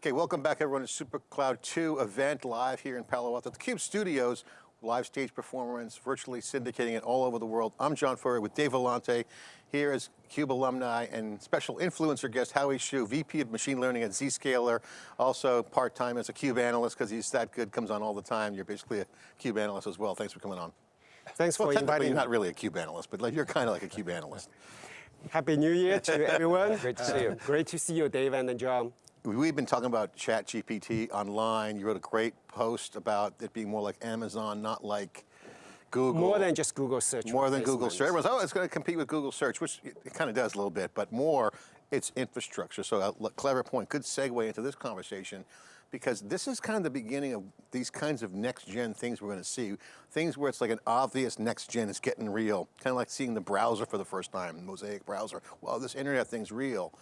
Okay, welcome back everyone to SuperCloud 2 event live here in Palo Alto. The CUBE studios, live stage performance, virtually syndicating it all over the world. I'm John Furrier with Dave Vellante. Here is CUBE alumni and special influencer guest Howie Xu, VP of Machine Learning at Zscaler, also part-time as a CUBE analyst because he's that good, comes on all the time. You're basically a CUBE analyst as well. Thanks for coming on. Thanks well, for inviting You're not really a CUBE analyst, but like, you're kind of like a CUBE analyst. Happy New Year to everyone. Great to see you. Uh, great to see you, Dave and John. We've been talking about ChatGPT online. You wrote a great post about it being more like Amazon, not like Google. More than just Google search. More than Google search. Everyone's, oh, it's going to compete with Google search, which it kind of does a little bit, but more it's infrastructure. So a uh, clever point, good segue into this conversation because this is kind of the beginning of these kinds of next gen things we're going to see. Things where it's like an obvious next gen is getting real. Kind of like seeing the browser for the first time, Mosaic browser. Well, this internet thing's real.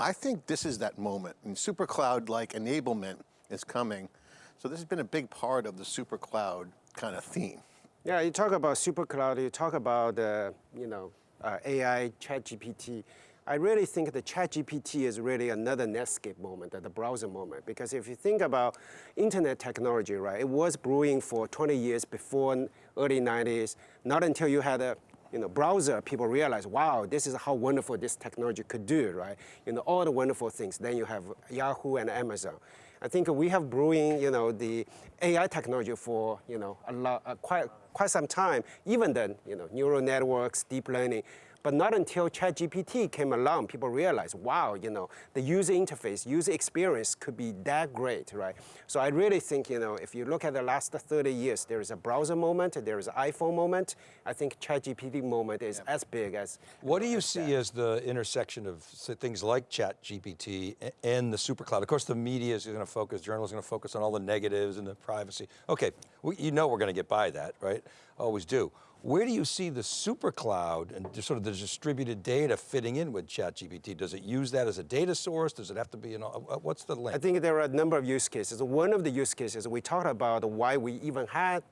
I think this is that moment, and super cloud-like enablement is coming. So this has been a big part of the super cloud kind of theme. Yeah, you talk about super cloud, you talk about, uh, you know, uh, AI, chat GPT. I really think the chat GPT is really another Netscape moment, the browser moment. Because if you think about internet technology, right, it was brewing for 20 years before early 90s. Not until you had a you know, browser, people realize, wow, this is how wonderful this technology could do, right? You know, all the wonderful things. Then you have Yahoo and Amazon. I think we have brewing, you know, the AI technology for, you know, a lot, uh, quite, quite some time. Even then, you know, neural networks, deep learning. But not until ChatGPT came along, people realized, wow, you know, the user interface, user experience could be that great, right? So I really think, you know, if you look at the last 30 years, there is a browser moment, there is an iPhone moment. I think ChatGPT moment is yeah. as big as. What do you see that. as the intersection of things like ChatGPT and the supercloud? Of course, the media is going to focus, journalists are going to focus on all the negatives and the privacy. Okay, we, you know we're going to get by that, right? Always do. Where do you see the super cloud and sort of the distributed data fitting in with ChatGPT? Does it use that as a data source? Does it have to be, you uh, know, what's the link? I think there are a number of use cases. One of the use cases, we talked about why we even had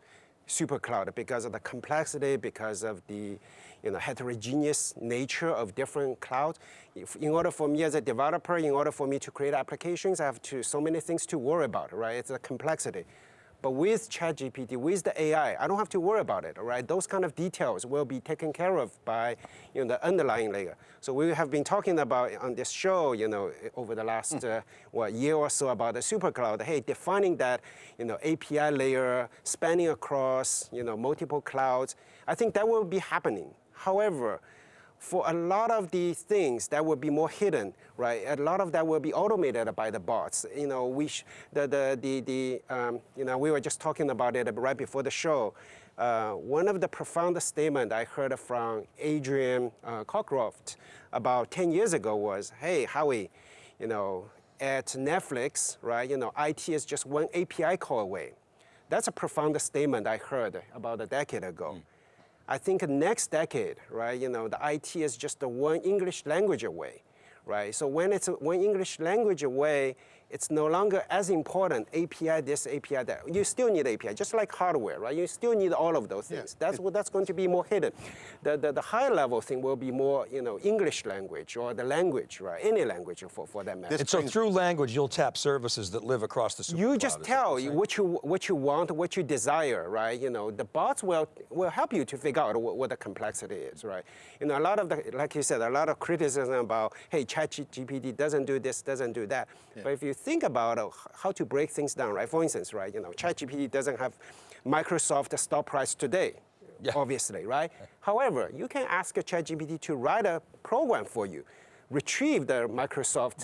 super cloud because of the complexity, because of the you know, heterogeneous nature of different clouds. In order for me as a developer, in order for me to create applications, I have to, so many things to worry about, right? It's a complexity. But with ChatGPT, with the AI, I don't have to worry about it, all right? Those kind of details will be taken care of by you know, the underlying layer. So we have been talking about on this show, you know, over the last mm. uh, what, year or so about the supercloud. Hey, defining that, you know, API layer, spanning across, you know, multiple clouds. I think that will be happening. However, for a lot of these things that will be more hidden, right? A lot of that will be automated by the bots. You know, we the the the, the um, you know we were just talking about it right before the show. Uh, one of the profound statement I heard from Adrian uh, Cockcroft about 10 years ago was, hey, Howie, you know, at Netflix, right, you know, IT is just one API call away. That's a profound statement I heard about a decade ago. Mm. I think next decade, right, you know, the IT is just one English language away, right? So when it's one English language away, it's no longer as important, API this, API that. You still need API, just like hardware, right? You still need all of those things. Yeah. That's what that's going to be more hidden. The, the, the high level thing will be more, you know, English language or the language, right? Any language for, for that matter. And so through language, you'll tap services that live across the super You just tell what you, what you want, what you desire, right? You know, the bots will, will help you to figure out what, what the complexity is, right? You know, a lot of the, like you said, a lot of criticism about, hey, ChatGPT doesn't do this, doesn't do that. Yeah. But if you think about uh, how to break things down, right? For instance, right, you know, ChatGPT doesn't have Microsoft stock price today, yeah. obviously, right? Yeah. However, you can ask ChatGPT to write a program for you retrieve the Microsoft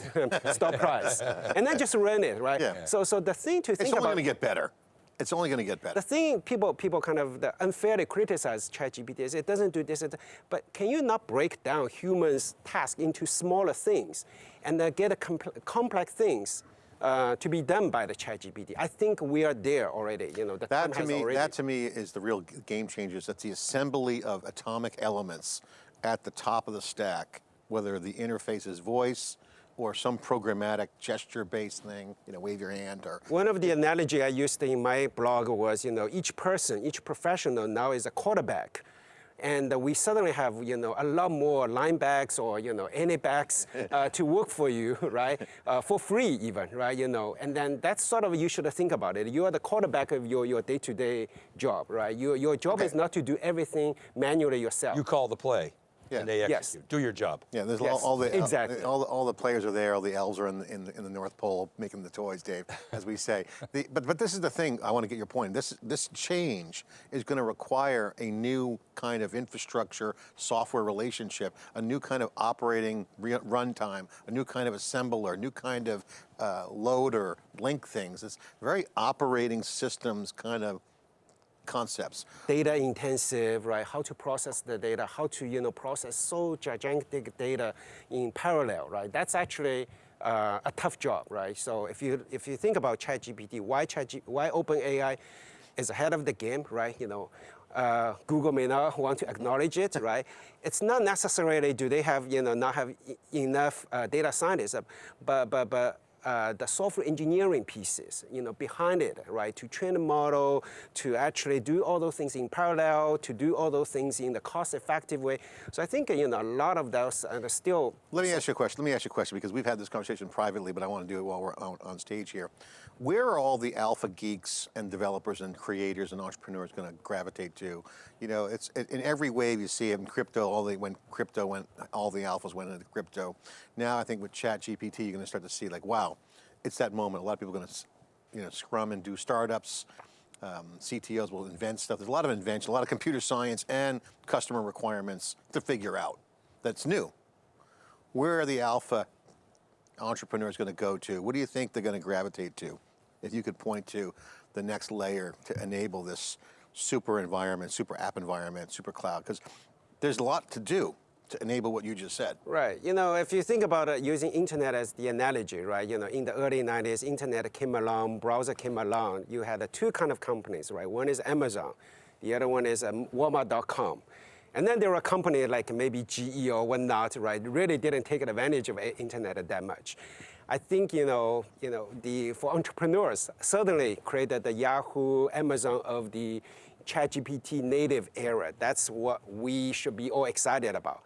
stock price, and then just run it, right? Yeah. So, so the thing to think about- It's only going to get better. It's only going to get better. The thing people, people kind of unfairly criticize ChatGPT is it doesn't do this, but can you not break down humans' task into smaller things and then get complex things uh, to be done by the ChatGPT. I think we are there already. You know, the that to me, already... that to me is the real game changer. That's the assembly of atomic elements at the top of the stack, whether the interface is voice, or some programmatic gesture-based thing, you know, wave your hand or... One of the analogy I used in my blog was, you know, each person, each professional now is a quarterback and we suddenly have you know a lot more linebacks or you know any backs uh, to work for you, right? Uh, for free even, right? You know, and then that's sort of you should think about it. You are the quarterback of your your day-to-day job, right? Your your job Okay. is not to do everything manually yourself. You call the play, Yeah. and they Yes. Do your job. Yeah, there's all, Yes, all the exactly. all, the all the players are there. All the elves are in the, in the, in the North Pole making the toys, Dave, as we say. The, but but this is the thing. I want to get your point. This this change is going to require a new kind of infrastructure, software relationship, a new kind of operating re- runtime, a new kind of assembler, a new kind of uh, loader, link things. It's very operating systems kind of concepts. data intensive, right? How to process the data, how to you know process so gigantic data in parallel, right? That's actually uh, a tough job, right? So if you if you think about ChatGPT, why ChatG, why OpenAI is ahead of the game, right? You know. Uh, Google may not want to acknowledge it, right? It's not necessarily do they have, you know, not have enough uh, data scientists, but but but uh, the software engineering pieces, you know, behind it, right? To train the model, to actually do all those things in parallel, to do all those things in the cost-effective way. So I think you know a lot of those are still. Let me ask you a question. Let me ask you a question because we've had this conversation privately, but I want to do it while we're on, on stage here. Where are all the alpha geeks and developers and creators and entrepreneurs going to gravitate to? You know, it's it, in every wave you see in crypto. All the when crypto went, all the alphas went into crypto. Now I think with Chat GPT, you're going to start to see like, wow, it's that moment. A lot of people are going to, you know, scrum and do startups. Um, CTOs will invent stuff. There's a lot of invention, a lot of computer science and customer requirements to figure out. That's new where are the alpha entrepreneurs going to go to? What do you think they're going to gravitate to? If you could point to the next layer to enable this super environment, super app environment, super cloud, because there's a lot to do to enable what you just said. Right. You know, if you think about it, using internet as the analogy, right? You know, in the early 90s, internet came along, browser came along. You had uh, two kind of companies, right? One is Amazon, the other one is um, Walmart.com. And then there were companies like maybe GE or whatnot, right? Really didn't take advantage of internet that much. I think you know, you know, the for entrepreneurs certainly created the Yahoo, Amazon of the ChatGPT native era. That's what we should be all excited about.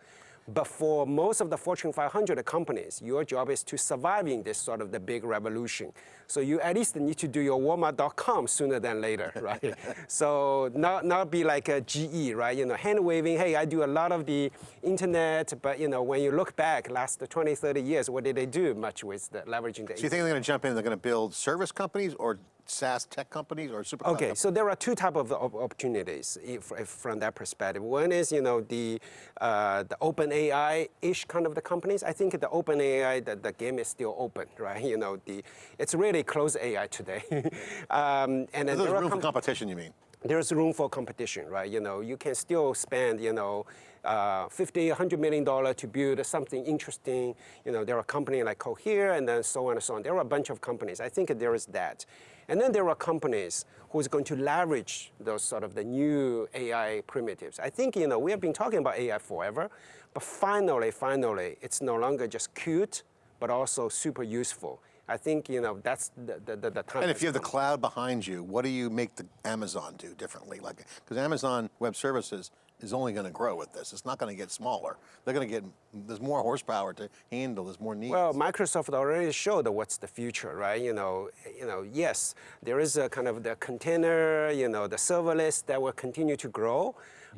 But for most of the Fortune 500 companies, your job is to survive in this sort of the big revolution. So you at least need to do your Walmart.com sooner than later, right? so not, not be like a GE, right? You know, hand waving, hey, I do a lot of the internet, but you know, when you look back last 20, 30 years, what did they do much with the leveraging the So you think they're going to jump in? They're going to build service companies or SaaS tech companies or super Okay, so there are two type of opportunities if, if from that perspective. One is you know the uh, the open AI-ish kind of the companies. I think the open AI the, the game is still open, right? You know the it's really closed AI today, um, and then There's there room for competition, you mean? there's room for competition, right? You know, you can still spend, you know, uh, 50, 100 million dollar to build something interesting. You know, there are companies like Cohere and then so on and so on. There are a bunch of companies. I think there is that. And then there are companies who is going to leverage those sort of the new AI primitives. I think, you know, we have been talking about AI forever, but finally, finally, it's no longer just cute, but also super useful. I think, you know, that's the, the, the, the time. And if you have the cloud behind you, what do you make the Amazon do differently? Like, because Amazon Web Services is only going to grow with this. It's not going to get smaller. They're going to get. There's more horsepower to handle. There's more needs. Well, Microsoft already showed what's the future, right? You know, you know, yes, there is a kind of the container, you know, the serverless that will continue to grow,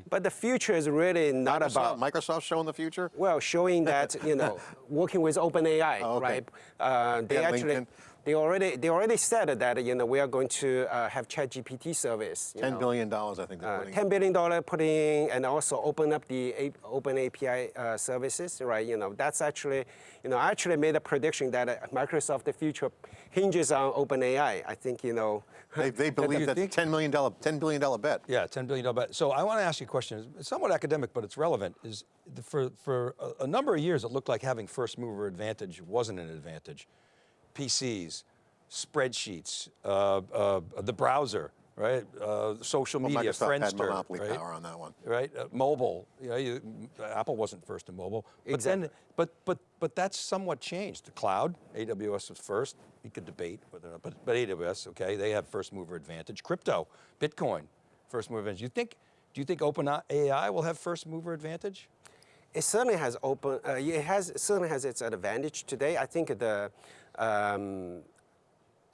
but the future is really not Microsoft, about. Microsoft showing the future. Well, showing that you know, working with OpenAI, Oh, okay. right? Uh, they Yeah, actually, LinkedIn. They already, they already said that you know we are going to uh, have ChatGPT service. you Ten know. billion dollars, I think they're Uh, $10 billion putting and also open up the A- open API uh, services, right? You know, that's actually, you know, I actually made a prediction that uh, Microsoft the future hinges on OpenAI. I think, you know, They, they believe you that think- ten million dollar, ten billion dollar bet. Yeah, $10 billion bet. So I want to ask you a question. It's somewhat academic, but it's relevant. Is for, for a, a number of years, it looked like having first mover advantage wasn't an advantage. PCs, spreadsheets, uh, uh, the browser, right? Uh, social Well, media, Microsoft had Friendster, monopoly right? power on that one. right? Uh, mobile, you know, you, Apple wasn't first in mobile. But Exactly. then, but but but that's somewhat changed. The cloud, AWS was first. You could debate whether, or not, but but AWS, okay, they have first mover advantage. Crypto, Bitcoin, first mover advantage. You think Do you think OpenAI will have first mover advantage? It certainly has open. Uh, it has it certainly has its advantage today. I think the. Um,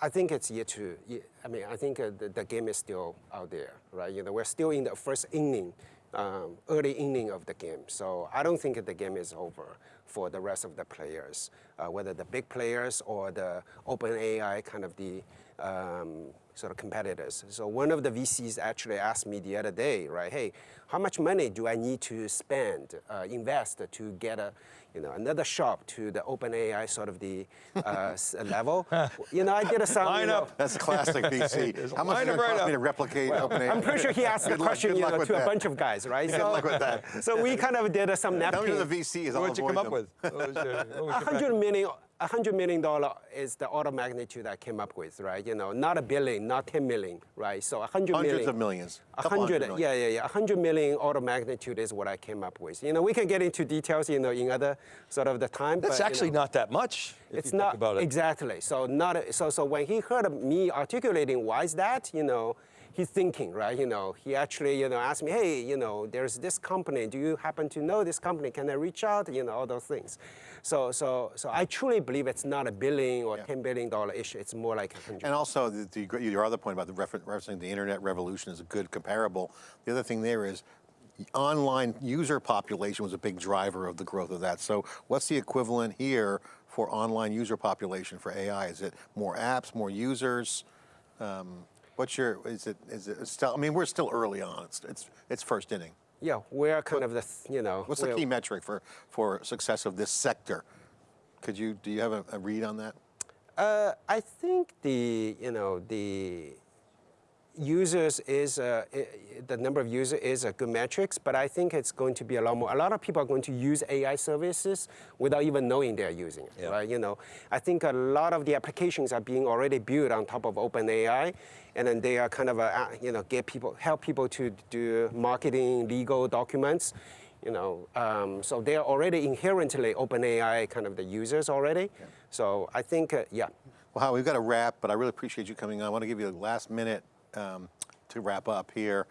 I think it's yet to. ye- I mean, I think uh, the, the game is still out there, right? You know, we're still in the first inning, um, early inning of the game. So I don't think the game is over for the rest of the players, uh, whether the big players or the open AI kind of the um, sort of competitors. So one of the VCs actually asked me the other day, right? Hey, how much money do I need to spend, uh, invest to get a, you know, another shop to the OpenAI sort of the uh, level? you know, I did a some. Line you know, up. That's classic VC. How much line does it cost me to replicate OpenAI? I'm pretty sure he asked the Good luck- question you know, with to a bunch of guys, right? Good luck with that. so we kind of did uh, some Tell napkin. me the VC is. I'll What'd you avoid come up them. with? What was your- what was A hundred million, a hundred million dollar is the order of magnitude I came up with, right? You know, not a billion, not 10 million, right? So a hundred million. Hundreds of millions. A Couple hundred, million. yeah, yeah, yeah. A hundred million order of magnitude is what I came up with. You know, we can get into details, you know, in other sort of the time. That's but, you actually know, not that much. It's you not it. exactly. So not so. So when he heard me articulating why is that, you know, he's thinking, right? You know, he actually, you know, asked me, hey, you know, there's this company. Do you happen to know this company? Can I reach out? You know, all those things. So, so, so I truly believe it's not a billion or ten billion dollar issue. It's more like a hundred. And also, the, the, your other point about the refer- referencing the internet revolution is a good comparable. The other thing there is online user population was a big driver of the growth of that. So what's the equivalent here for online user population for AI? Is it more apps, more users? Um, what's your, is it, is it still, I mean, we're still early on. It's, it's, it's first inning. yeah, we're kind of the, you know. What's the key metric for, for success of this sector? Could you, do you have a, a read on that? Uh, I think the you know the users is uh, the number of users is a good metrics, but I think it's going to be a lot more. A lot of people are going to use AI services without even knowing they're using it, Yeah. right? You know, I think a lot of the applications are being already built on top of OpenAI, and then they are kind of a, you know get people help people to do marketing, legal documents. You know, um, so they are already inherently OpenAI kind of the users already. So I think, uh, yeah, Well, Howard, we've got to wrap, but I really appreciate you coming on. I want to give you a last minute um, to wrap up here.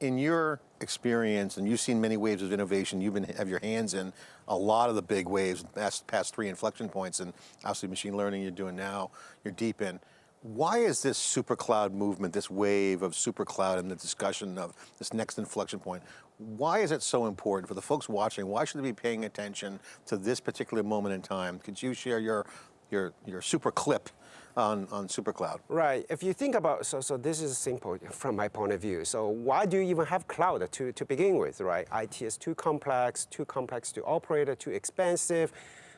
In your experience, and you've seen many waves of innovation, you've been have your hands in a lot of the big waves, past, past three inflection points, and obviously machine learning you're doing now, you're deep in. Why is this super cloud movement, this wave of super cloud and the discussion of this next inflection point, why is it so important for the folks watching? Why should they be paying attention to this particular moment in time? Could you share your, your, your super clip on, on super cloud? Right. If you think about, so, so this is simple from my point of view. So why do you even have cloud to, to begin with, right? IT is too complex, too complex to operate, too expensive.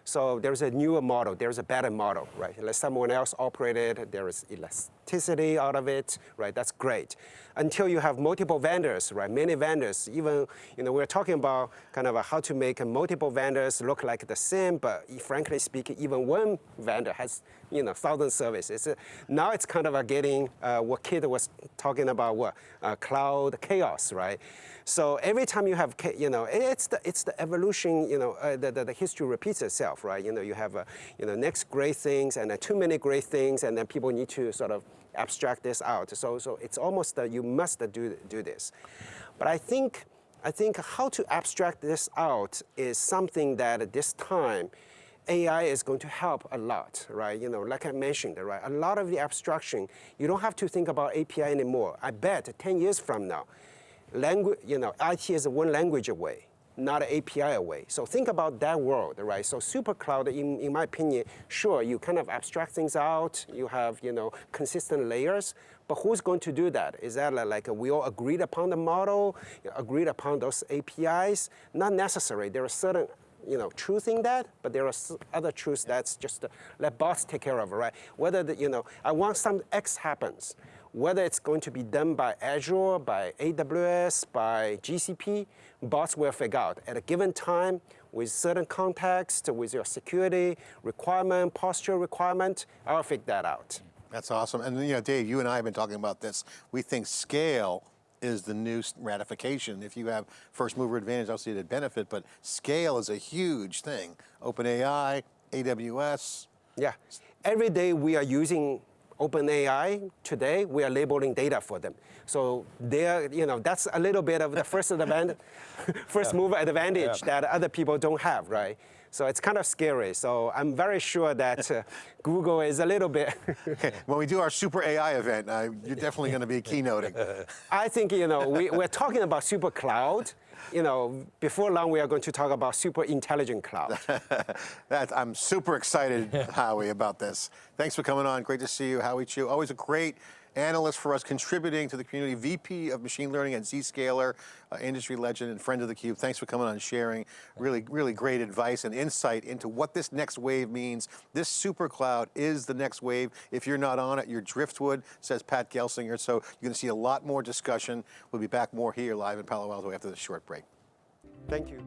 So there's a newer model, there's a better model, right? Let someone else operate it, there is elasticity out of it, right? That's great. Until you have multiple vendors, right? Many vendors, even, you know, we're talking about kind of how to make multiple vendors look like the same, but frankly speaking, even one vendor has, you know, thousand services. Now it's kind of a getting uh, what Kit was talking about, what uh, cloud chaos, right? So every time you have, you know, it's the it's the evolution, you know, uh, the, the the history repeats itself, right? You know, you have, you know, next great things and too many great things, and then people need to sort of abstract this out. So so it's almost that you must do do this, but I think. I think how to abstract this out is something that at this time, AI is going to help a lot, right? You know, like I mentioned, right? A lot of the abstraction, you don't have to think about API anymore. I bet 10 years from now, language, you know, IT is one language away, not an API away. So think about that world, right? So super cloud, in, in my opinion, sure, you kind of abstract things out, you have, you know, consistent layers, but who's going to do that? Is that li- like we all agreed upon the model, agreed upon those APIs? Not necessary. There are certain you know, truth in that, but there are other truths that's just uh, let bots take care of, right? Whether the, you know, I want some X happens, whether it's going to be done by Azure, by AWS, by GCP, bots will figure out at a given time with certain context, with your security requirement, posture requirement, I'll figure that out. That's awesome. And you know, Dave, you and I have been talking about this. We think scale is the new ratification. If you have first mover advantage, obviously it'd benefit, but scale is a huge thing. OpenAI, AWS, Yeah. Every day we are using OpenAI, today we are labeling data for them. So they're, you know, that's a little bit of the first advantage, first mover advantage that other people don't have, right? So it's kind of scary. So I'm very sure that uh, Google is a little bit. when we do our super AI event, uh, you're definitely going to be keynoting. I think you know we, we're talking about super cloud. You know, before long we are going to talk about super intelligent cloud. that, I'm super excited, Howie, about this. Thanks for coming on. Great to see you, Howie Xu. Always a great analyst for us, contributing to the community, VP of Machine Learning at Zscaler, uh, industry legend and friend of theCUBE. Thanks for coming on and sharing really, really great advice and insight into what this next wave means. This super cloud is the next wave. If you're not on it, you're driftwood, says Pat Gelsinger. So you're going to see a lot more discussion. We'll be back more here live in Palo Alto after this short break. Thank you.